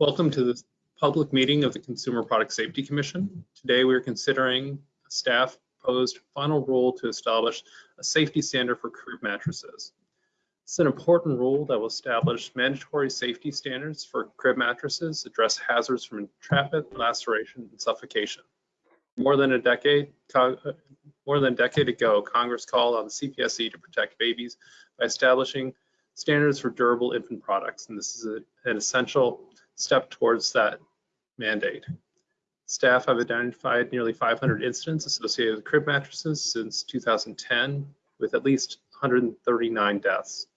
Welcome to this public meeting of the Consumer Product Safety Commission. Today we are considering a staff proposed final rule to establish a safety standard for crib mattresses. It's an important rule that will establish mandatory safety standards for crib mattresses, address hazards from entrapment, laceration, and suffocation. More than a decade, more than a decade ago, Congress called on the CPSC to protect babies by establishing standards for durable infant products, and this is a, an essential step towards that mandate. Staff have identified nearly 500 incidents associated with crib mattresses since 2010, with at least 139 deaths.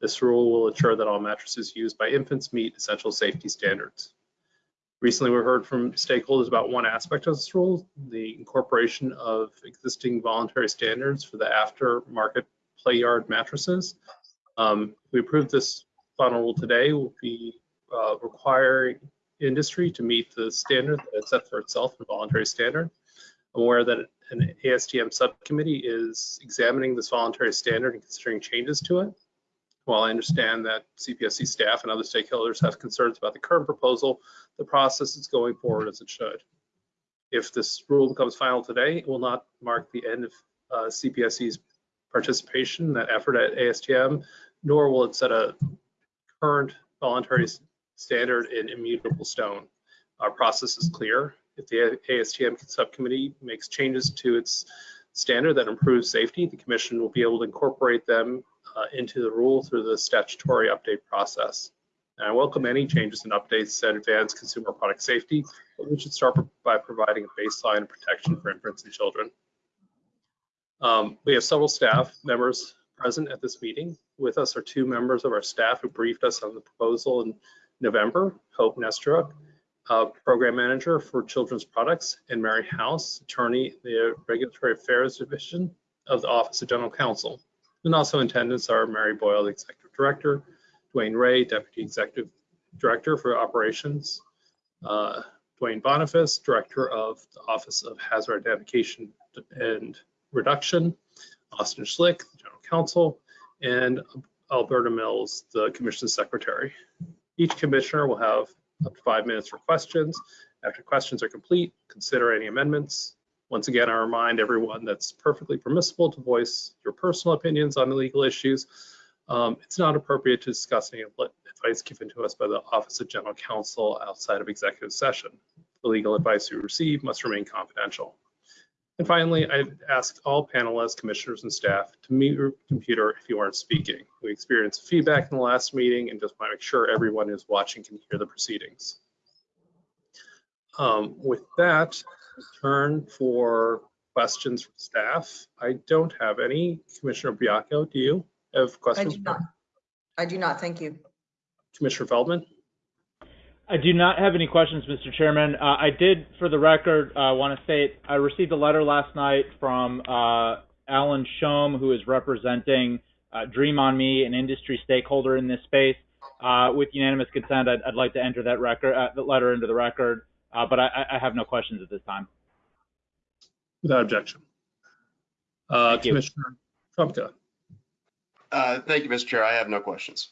This rule will ensure that all mattresses used by infants meet essential safety standards. Recently, we heard from stakeholders about one aspect of this rule, the incorporation of existing voluntary standards for the aftermarket play yard mattresses. Um, we approved this final rule today. Will be uh, requiring industry to meet the standard that it set for itself, a voluntary standard. I'm aware that an ASTM subcommittee is examining this voluntary standard and considering changes to it. While I understand that CPSC staff and other stakeholders have concerns about the current proposal, the process is going forward as it should. If this rule becomes final today, it will not mark the end of uh, CPSC's participation that effort at ASTM, nor will it set a current voluntary standard in immutable stone. Our process is clear. If the ASTM subcommittee makes changes to its standard that improves safety, the commission will be able to incorporate them uh, into the rule through the statutory update process. And I welcome any changes and updates that advance consumer product safety, but we should start by providing a baseline of protection for infants and children. Um, we have several staff members present at this meeting. With us are two members of our staff who briefed us on the proposal in November, Hope Nesteruk, uh, Program Manager for Children's Products, and Mary House, Attorney, the Regulatory Affairs Division of the Office of General Counsel. And also in attendance are Mary Boyle, Executive Director, DeWane Ray, Deputy Executive Director for Operations, uh, Duane Boniface, Director of the Office of Hazard Identification and reduction, Austin Schlick, the general counsel, and Alberta Mills, the commission secretary. Each commissioner will have up to five minutes for questions. After questions are complete, consider any amendments. Once again, I remind everyone that's perfectly permissible to voice your personal opinions on the legal issues. Um, it's not appropriate to discuss any advice given to us by the Office of General Counsel outside of executive session. The legal advice we receive must remain confidential. And finally, I'd ask all panelists, commissioners, and staff to mute your computer if you aren't speaking. We experienced feedback in the last meeting and just want to make sure everyone who's watching can hear the proceedings. Um, with that, turn for questions from staff. I don't have any. Commissioner Baiocco, do you have questions? I do not. I do not. Thank you. Commissioner Feldman? I do not have any questions, Mr. Chairman. Uh, I did, for the record, uh, want to state I received a letter last night from uh, Alan Shom, who is representing uh, Dream on Me, an industry stakeholder in this space. Uh, with unanimous consent, I'd, I'd, like to enter that record, uh, the letter into the record, but I, I, have no questions at this time. Without objection. Commissioner Trumka. thank you, Mr. Chair. I have no questions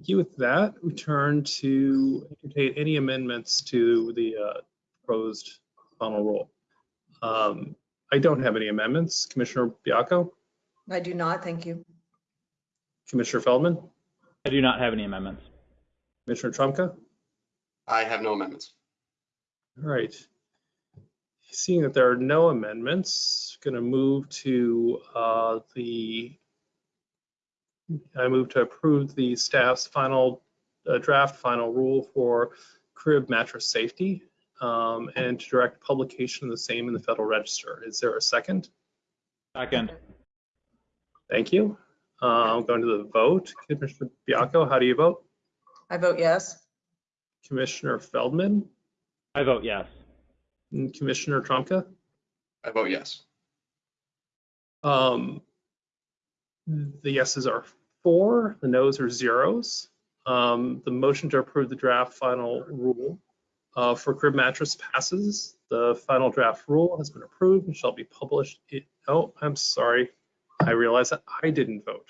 you. With that, we turn to entertain any amendments to the uh, proposed final rule. Um, I don't have any amendments. Commissioner Baiocco? I do not, thank you. Commissioner Feldman? I do not have any amendments. Commissioner Trumka? I have no amendments. All right. Seeing that there are no amendments, going to move to uh, the I move to approve the staff's final uh, draft final rule for crib mattress safety um, and to direct publication of the same in the Federal Register. Is there a second? Second. Thank you. Uh, I'm going to the vote. Commissioner Baiocco, how do you vote? I vote yes. Commissioner Feldman? I vote yes. And Commissioner Trumka? I vote yes. Um, the yeses are four, the noes are zeros. Um, the motion to approve the draft final rule uh, for crib mattress passes. The final draft rule has been approved and shall be published. Oh, I'm sorry. I realize that I didn't vote.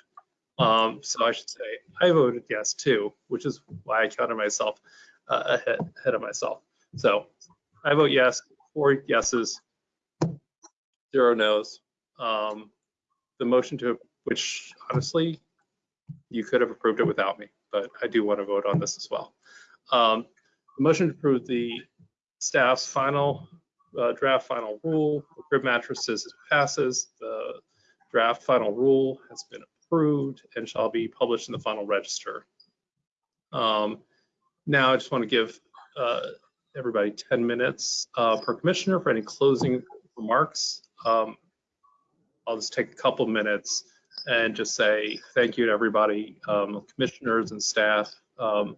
Um, so I should say I voted yes too, which is why I counted myself uh, ahead, ahead of myself. So I vote yes, four yeses, zero nos. Um, the motion to, which honestly, you could have approved it without me, but I do want to vote on this as well. Um, the motion to approve the staff's final uh, draft final rule for crib mattresses passes. The draft final rule has been approved and shall be published in the final register. Um, now I just want to give uh, everybody 10 minutes uh, per commissioner for any closing remarks. Um, I'll just take a couple minutes and just say thank you to everybody, um, commissioners and staff. Um,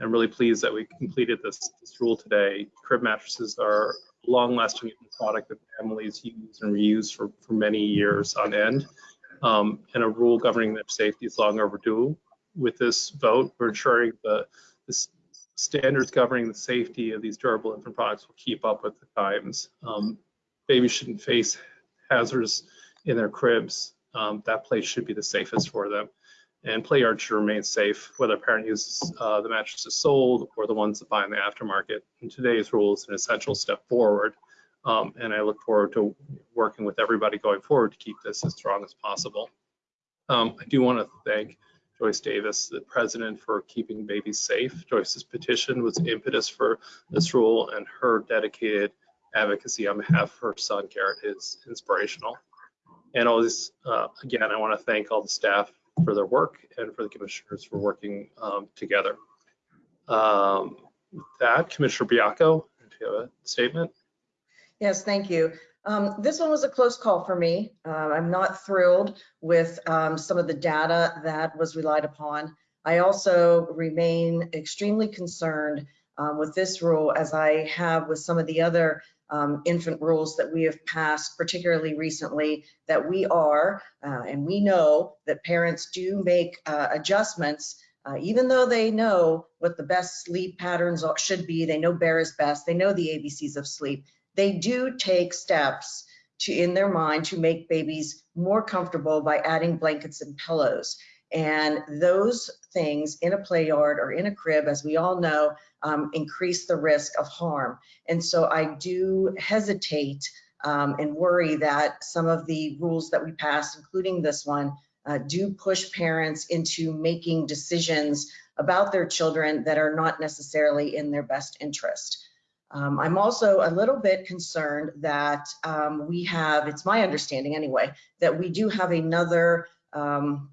I'm really pleased that we completed this, this rule today. Crib mattresses are a long-lasting product that families use and reuse for, for many years on end. Um, and a rule governing their safety is long overdue. With this vote, we're ensuring the, the standards governing the safety of these durable infant products will keep up with the times. Um, babies shouldn't face hazards in their cribs. Um, that place should be the safest for them. And play yard should remain safe, whether a parent uses uh, the mattresses sold or the ones that buy in the aftermarket. And today's rule is an essential step forward. Um, and I look forward to working with everybody going forward to keep this as strong as possible. Um, I do want to thank Joyce Davis, the president, for keeping babies safe. Joyce's petition was impetus for this rule, and her dedicated advocacy on behalf of her son Garrett is inspirational. And always, uh, again, I want to thank all the staff for their work and for the commissioners for working um, together. Um, with that, Commissioner Baiocco, do you have a statement? Yes, thank you. Um, This one was a close call for me. Uh, I'm not thrilled with um, some of the data that was relied upon. I also remain extremely concerned um, with this rule as I have with some of the other um, infant rules that we have passed, particularly recently, that we are, uh, and we know that parents do make uh, adjustments, uh, even though they know what the best sleep patterns should be, they know bare is best, they know the ABCs of sleep they do take steps to in their mind to make babies more comfortable by adding blankets and pillows and those things in a play yard or in a crib as we all know um, increase the risk of harm. And so i do hesitate um, and worry that some of the rules that we passed including this one uh, do push parents into making decisions about their children that are not necessarily in their best interest. Um, I'm also a little bit concerned that um, we have, it's my understanding anyway, that we do have another um,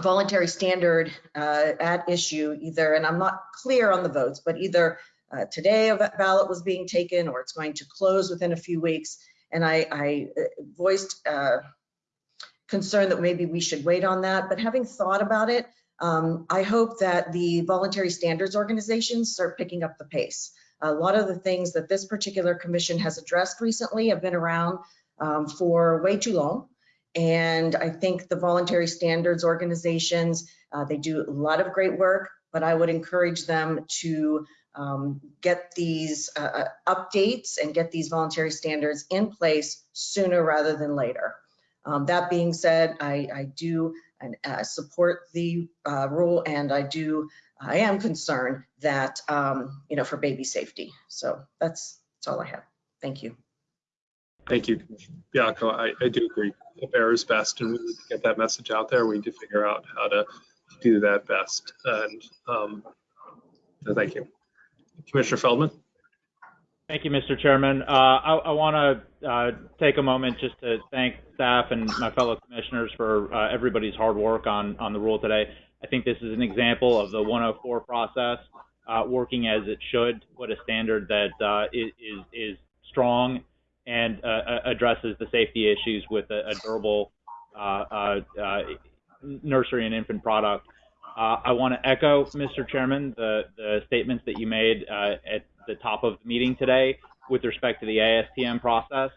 voluntary standard uh, at issue either, and I'm not clear on the votes, but either uh, today a ballot was being taken or it's going to close within a few weeks. And I, I uh, voiced uh, concern that maybe we should wait on that. But having thought about it, um, I hope that the voluntary standards organizations start picking up the pace. A lot of the things that this particular commission has addressed recently have been around um, for way too long. And I think the voluntary standards organizations, uh, they do a lot of great work, but I would encourage them to um, get these uh, updates and get these voluntary standards in place sooner rather than later. Um, that being said, I, I do uh, support the uh, rule and I do I am concerned that, um, you know, for baby safety. So that's, that's all I have. Thank you. Thank you, Bianco. I, I do agree. The bare is best and we need to get that message out there. We need to figure out how to do that best. And um, so thank you. Commissioner Feldman? Thank you, Mr. Chairman. Uh, I, I want to uh, take a moment just to thank staff and my fellow commissioners for uh, everybody's hard work on, on the rule today. I think this is an example of the 104 process uh, working as it should, put a standard that uh, is, is strong and uh, addresses the safety issues with a, a durable nursery and infant product. I want to echo, Mr. Chairman, the, the statements that you made at the top of the meeting today with respect to the ASTM process.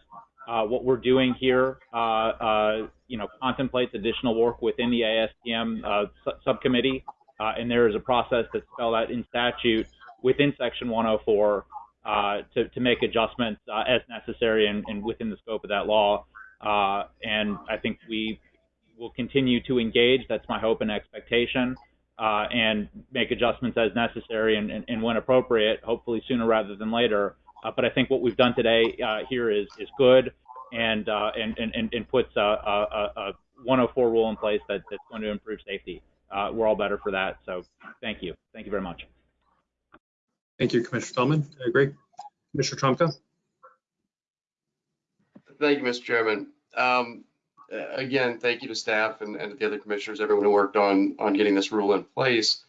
Uh, what we're doing here, uh, uh, you know, contemplates additional work within the ASTM uh, su subcommittee, uh, and there is a process that's spelled out in statute within Section 104 uh, to, to make adjustments as necessary and, and, within the scope of that law. and I think we will continue to engage. That's my hope and expectation. uh, and make adjustments as necessary and, and, and when appropriate, hopefully sooner rather than later. Uh, but I think what we've done today uh, here is is good and uh, and, and and puts a, a, a 104 rule in place that, that's going to improve safety. Uh, we're all better for that. So thank you. Thank you very much. Thank you, Commissioner Spellman. I agree. Commissioner Trumka? Thank you, Mr. Chairman. Um, uh, Again, thank you to staff and, and the other commissioners, everyone who worked on, on getting this rule in place.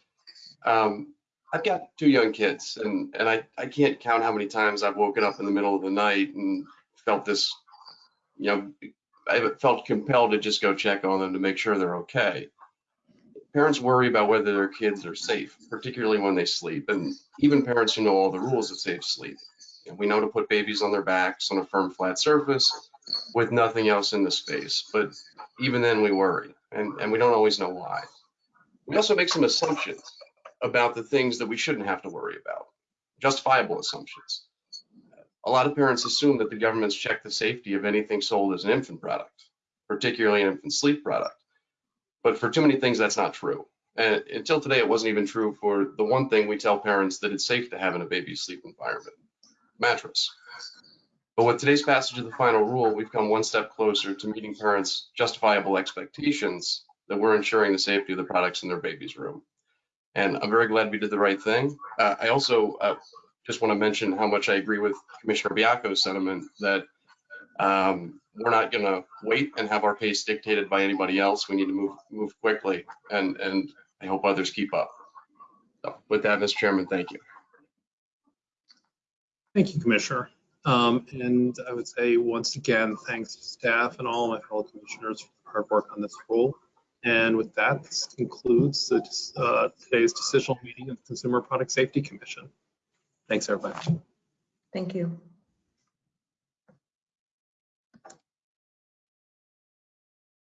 Um, I've got two young kids and, and I, I can't count how many times I've woken up in the middle of the night and felt this, you know, I felt compelled to just go check on them to make sure they're okay. Parents worry about whether their kids are safe, particularly when they sleep, and even parents who know all the rules of safe sleep. And we know to put babies on their backs on a firm, flat surface with nothing else in the space. But even then, we worry, and, and we don't always know why. We also make some assumptions about the things that we shouldn't have to worry about, justifiable assumptions. A lot of parents assume that the government's checked the safety of anything sold as an infant product, particularly an infant sleep product. But for too many things, that's not true. And until today, it wasn't even true for the one thing we tell parents that it's safe to have in a baby's sleep environment mattress. But with today's passage of the final rule, we've come one step closer to meeting parents' justifiable expectations that we're ensuring the safety of the products in their baby's room. And I'm very glad we did the right thing. Uh, I also uh, just want to mention how much I agree with Commissioner Baiocco's sentiment that um, we're not going to wait and have our pace dictated by anybody else. We need to move move quickly, and and I hope others keep up. So with that, Mr. Chairman, thank you. Thank you, Commissioner. Um, and I would say once again, thanks to staff and all my fellow commissioners for their hard work on this rule. And with that, this concludes the, uh, today's decisional meeting of the Consumer Product Safety Commission. Thanks, everybody. Thank you.